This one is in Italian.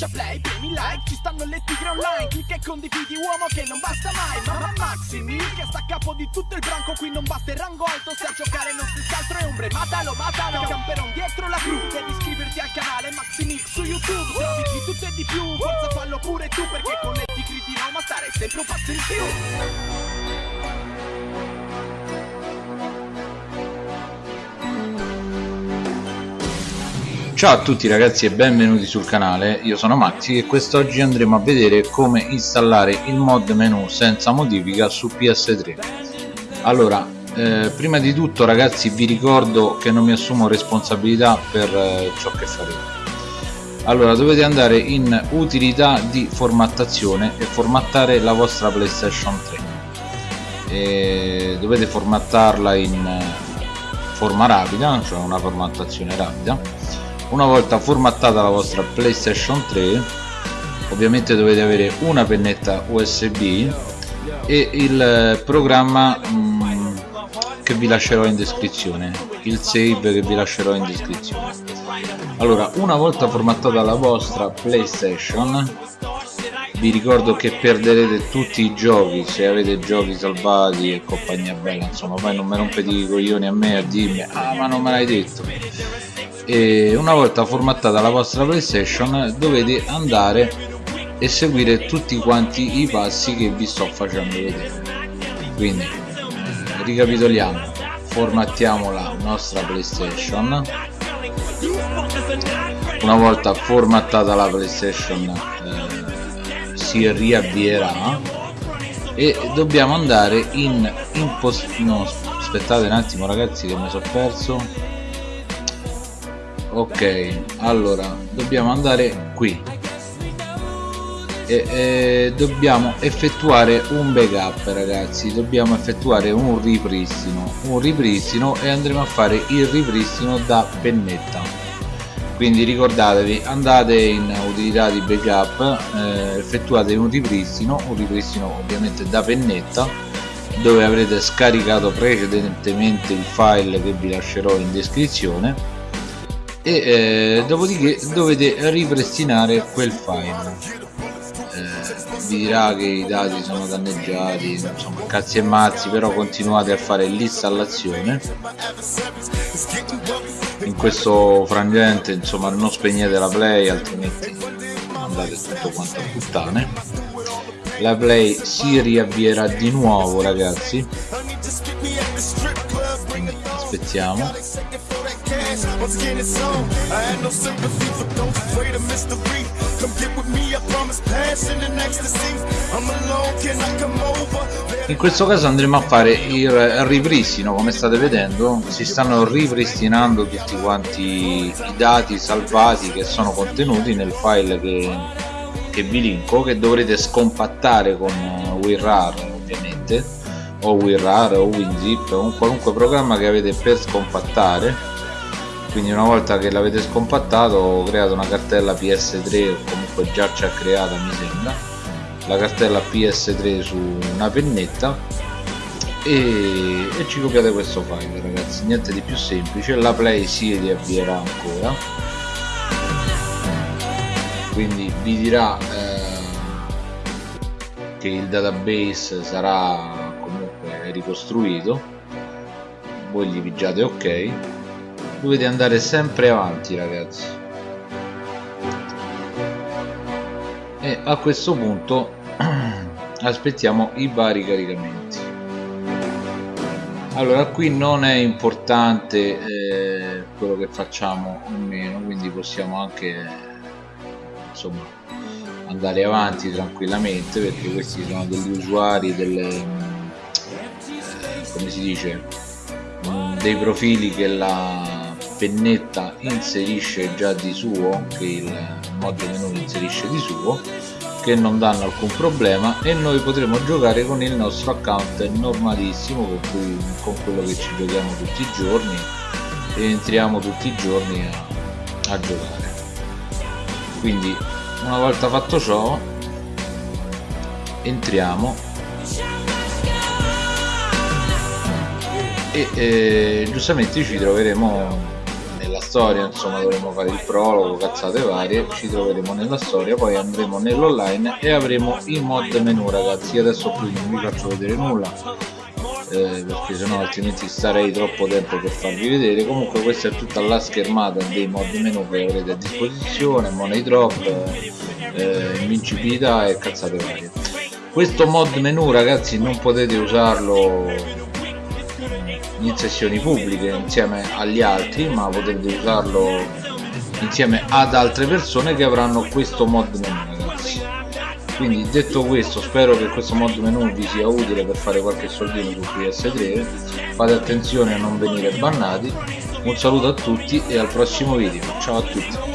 schiaccia play, premi like Ci stanno le tigre online Clicca e condividi uomo che non basta mai Mamma Maximi che sta a capo di tutto il branco Qui non batte il rango alto Se a giocare non si scaltro è ombre Matalo, matalo Camperon dietro la cru Devi iscriverti al canale Maximix su YouTube Trovi di tutto e di più Forza fallo pure tu Perché con le tigri di Roma stare sempre un passo in più Ciao a tutti ragazzi e benvenuti sul canale, io sono Maxi e quest'oggi andremo a vedere come installare il mod menu senza modifica su PS3 Allora, eh, prima di tutto ragazzi vi ricordo che non mi assumo responsabilità per eh, ciò che faremo Allora dovete andare in utilità di formattazione e formattare la vostra PlayStation 3 e dovete formattarla in eh, forma rapida, cioè una formattazione rapida una volta formattata la vostra playstation 3 ovviamente dovete avere una pennetta usb e il programma mh, che vi lascerò in descrizione il save che vi lascerò in descrizione. Allora una volta formattata la vostra playstation vi ricordo che perderete tutti i giochi se avete giochi salvati e compagnia bella insomma poi non mi rompete i coglioni a me a dirmi ah ma non me l'hai detto e una volta formattata la vostra playstation dovete andare e seguire tutti quanti i passi che vi sto facendo vedere. Quindi eh, ricapitoliamo. Formattiamo la nostra playstation. Una volta formattata la playstation eh, si riavvierà e dobbiamo andare in impost no aspettate un attimo ragazzi che mi sono perso ok allora dobbiamo andare qui. E, e dobbiamo effettuare un backup ragazzi. Dobbiamo effettuare un ripristino. Un ripristino e andremo a fare il ripristino da pennetta. Quindi ricordatevi andate in utilità di backup eh, effettuate un ripristino un ripristino ovviamente da pennetta dove avrete scaricato precedentemente il file che vi lascerò in descrizione e eh, dopodiché dovete ripristinare quel file. Eh, vi dirà che i dati sono danneggiati insomma cazzi e mazzi però continuate a fare l'installazione. In questo frangente insomma non spegnete la play altrimenti andate tutto quanto a puttane. La play si riavvierà di nuovo ragazzi. Aspettiamo I'm skin on. I had no sympathy for those afraid of mystery. Come get with me, I promise passion and ecstasy. I'm alone, can I come over? In questo caso andremo a fare il ripristino, come state vedendo, si stanno ripristinando tutti quanti i dati salvati che sono contenuti nel file che, che vi linko, che dovrete scompattare con WinRAR ovviamente, o WinRAR o WinZip, o un qualunque programma che avete per scompattare quindi una volta che l'avete scompattato ho creato una cartella ps3 o comunque già ci ha creata mi sembra. La cartella ps3 su una pennetta. E, e ci copiate questo file ragazzi. Niente di più semplice. La play si riavvierà ancora. Quindi vi dirà eh, che il database sarà comunque ricostruito. Voi gli pigiate ok dovete andare sempre avanti ragazzi. E a questo punto aspettiamo i vari caricamenti. Allora qui non è importante eh, quello che facciamo o meno quindi possiamo anche insomma andare avanti tranquillamente perché questi sono degli usuari delle eh, come si dice dei profili che la pennetta inserisce già di suo che il mod menu inserisce di suo che non danno alcun problema e noi potremo giocare con il nostro account normalissimo con, cui, con quello che ci giochiamo tutti i giorni e entriamo tutti i giorni a, a giocare. Quindi una volta fatto ciò entriamo. E eh, giustamente ci troveremo storia insomma dovremo fare il prologo cazzate varie ci troveremo nella storia poi andremo nell'online e avremo i mod menu ragazzi. Adesso qui non vi faccio vedere nulla eh, perché sennò altrimenti starei troppo tempo per farvi vedere. Comunque questa è tutta la schermata dei mod menu che avrete a disposizione money drop eh, invincibilità e cazzate varie. Questo mod menu ragazzi non potete usarlo in sessioni pubbliche insieme agli altri ma potete usarlo insieme ad altre persone che avranno questo mod menu. Ragazzi quindi detto questo spero che questo mod menu vi sia utile per fare qualche soldino su PS3 fate attenzione a non venire bannati. Un saluto a tutti e al prossimo video. Ciao a tutti